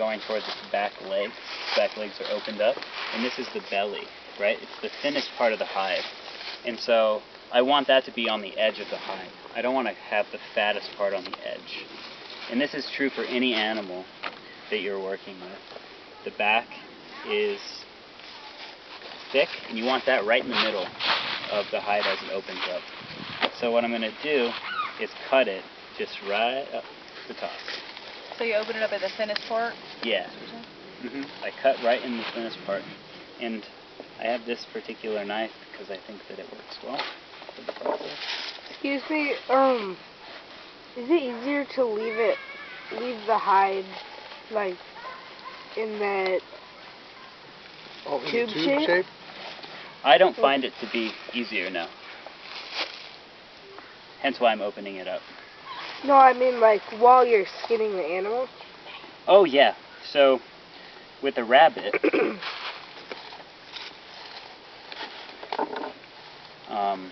going towards its back legs. Its back legs are opened up, and this is the belly, right? It's the thinnest part of the hide. And so I want that to be on the edge of the hide. I don't want to have the fattest part on the edge. And this is true for any animal that you're working with. The back is thick, and you want that right in the middle of the hide as it opens up. So what I'm going to do is cut it just right up the top. So you open it up at the thinnest part? Yeah. hmm I cut right in the thinnest part. And I have this particular knife because I think that it works well for the process. Excuse me, um, is it easier to leave it, leave the hide, like, in that, Oh, Tube tube shape? shape? I don't find it to be easier now. Hence why I'm opening it up. No, I mean, like, while you're skinning the animal? Oh yeah. So with a rabbit, um,